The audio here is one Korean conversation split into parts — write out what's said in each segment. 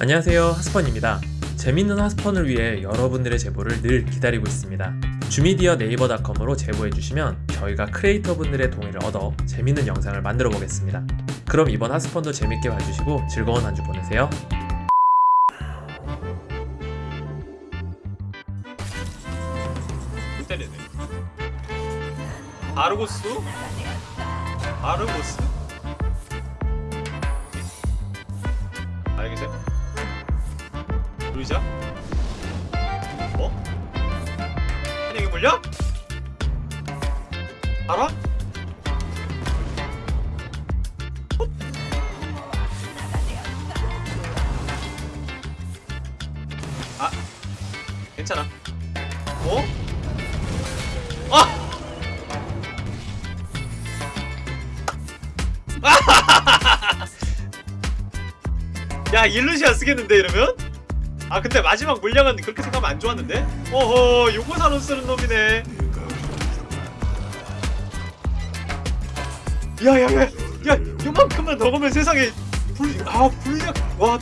안녕하세요 하스펀입니다 재밌는 하스펀을 위해 여러분들의 제보를 늘 기다리고 있습니다 주미디어 네이버닷컴으로 제보해주시면 저희가 크리에이터 분들의 동의를 얻어 재밌는 영상을 만들어 보겠습니다 그럼 이번 하스펀도 재밌게 봐주시고 즐거운 한 주 보내세요 못 때리네. 아르고스? 아르고스? 루이자? 어? 아니 이게 물려? 알아? 헛. 아 괜찮아 어? 아! 야 일루시아 쓰겠는데 이러면? 아 근데 마지막 물량은 그렇게 생각하면 안 좋았는데? 어허 요거 사로 쓰는 놈이네 야야야 야 요만큼만 더 가면 세상에 불.. 아 불량 와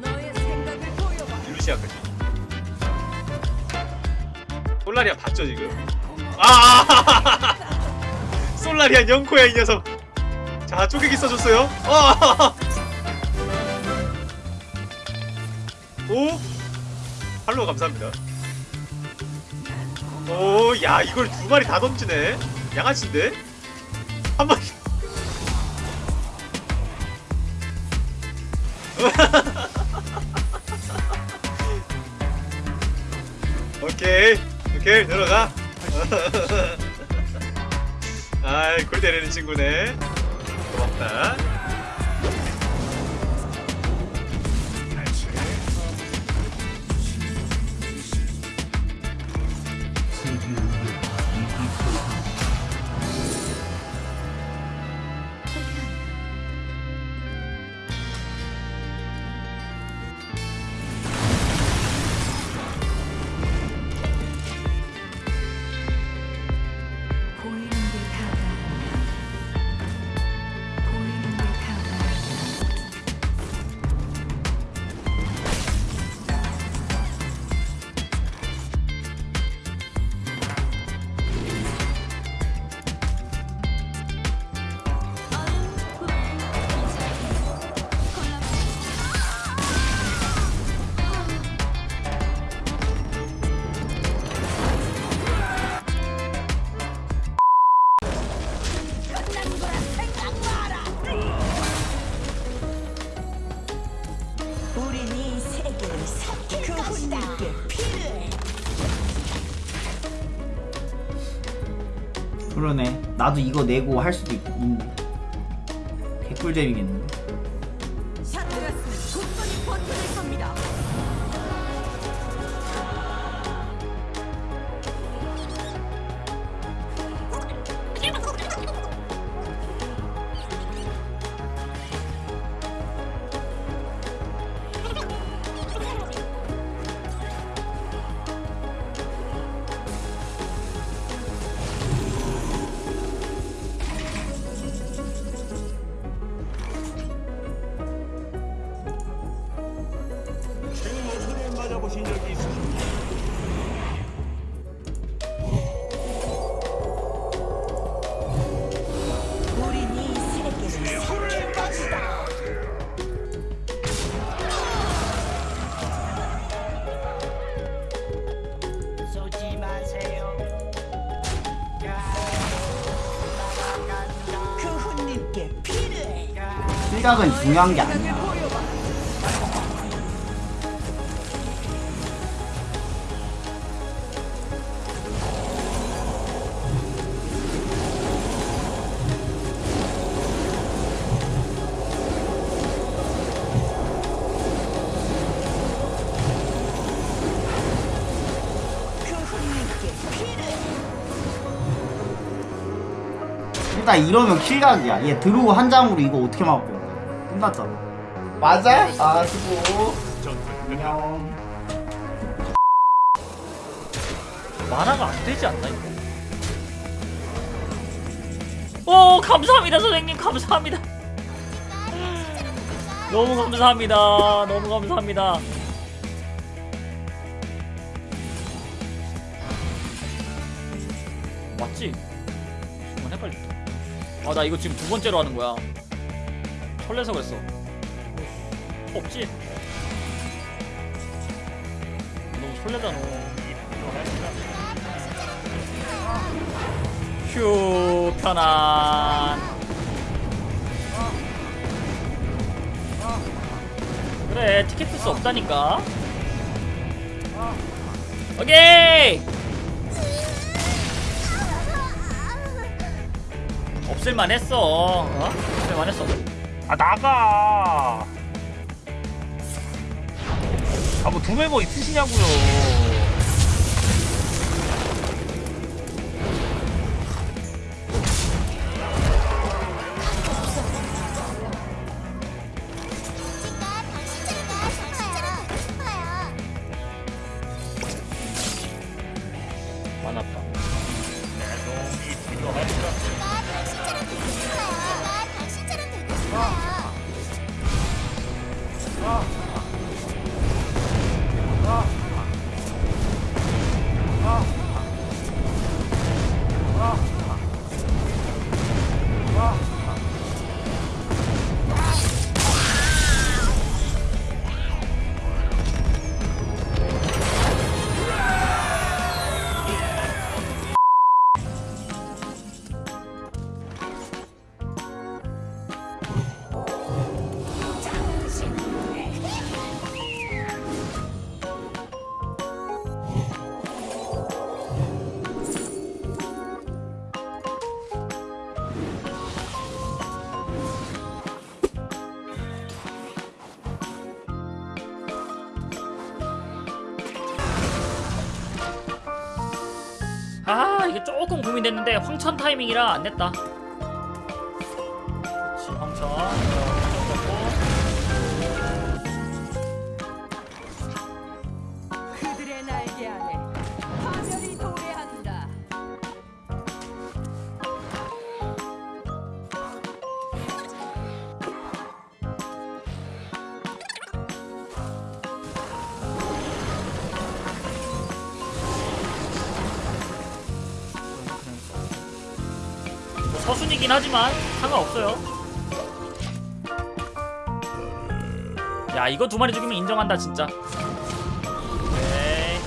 너의 생각을 보여봐. 일루시아까지 솔라리아 봤죠 지금? 아 솔라리아 영코야 이 녀석 자 쪼개기 써줬어요. 아! 오! 팔로우 감사합니다. 오야 이걸 두 마리 다 던지네. 양아치인데? 한 마리. 오케이 오케이 들어가. 아이 골 때리는 친구네 고맙다 나도 이거 내고 할 수도 있, 있네. 개꿀잼이겠는데. 샤트가스는 굳건히 버텨낼 겁니다. 생각은 중요한 게 아니야. 일단 이러면 킬각이야. 얘 드로우 한 장으로 이거 어떻게 막을 거야? 끝났잖아. 맞아? 아, 수고. 안녕. 만화가 안 되지 않나 이거? 오 감사합니다 선생님 감사합니다 너무 감사합니다 너무 감사합니다 맞지? 잠깐 헷갈렸다 아나 이거 지금 두 번째로 하는 거야 설레서 그랬어. 없지? 너무 설레다 너. 휴 편안. 그래 티켓 쓸수 없다니까. 오케이! 없을만 했어 어? 없을만 했어 아 나가. 아뭐 두 멤버 있으시냐고요. 조금 고민됐는데 황천 타이밍이라 안 냈다. 그렇지 황천 어, 황천 서순이긴 하지만 상관없어요. 야 이거 두 마리 죽이면 인정한다 진짜. 오케이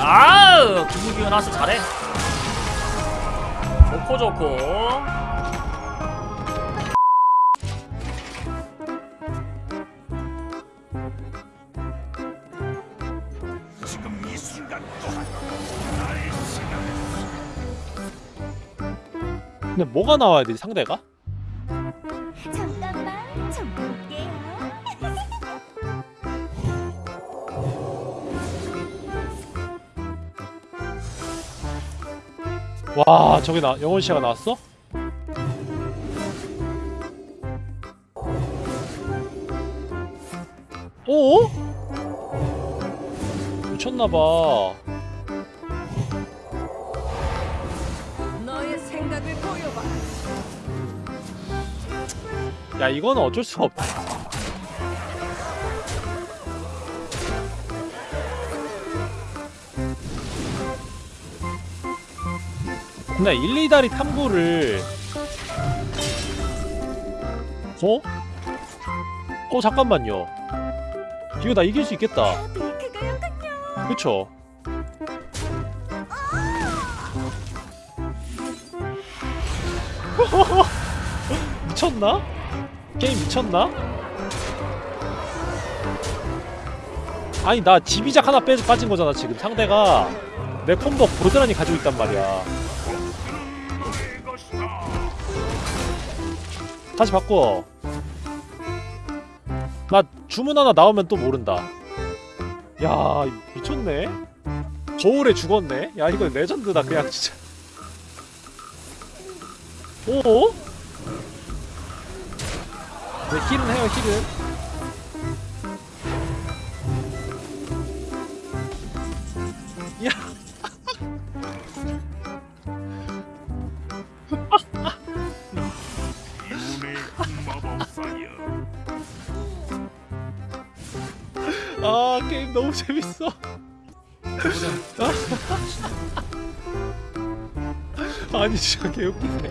아우 기분기운 나서 잘해. 좋고 좋고 근데 뭐가 나와야 되지 상대가? 잠깐만 좀 볼게요. 와 저기 나 영원 씨가 나왔어? 오? 미쳤나봐. 야 이거는 어쩔 수가 없다. 근데 1, 2다리 탐구를 어? 어 잠깐만요. 이거 나 이길 수 있겠다. 그쵸? 미쳤나? 게임 미쳤나? 아니 나 지비작 하나 빼, 빠진 거잖아 지금 상대가 내 콤보 고스란히 가지고 있단 말이야 다시 바꿔 나 주문 하나 나오면 또 모른다 야 미쳤네. 거울에 죽었네. 야 이거 레전드다 그냥 진짜. 오? 네 힐은 해요 힐은 아 게임 너무 재밌어. 아니 진짜 개웃기네.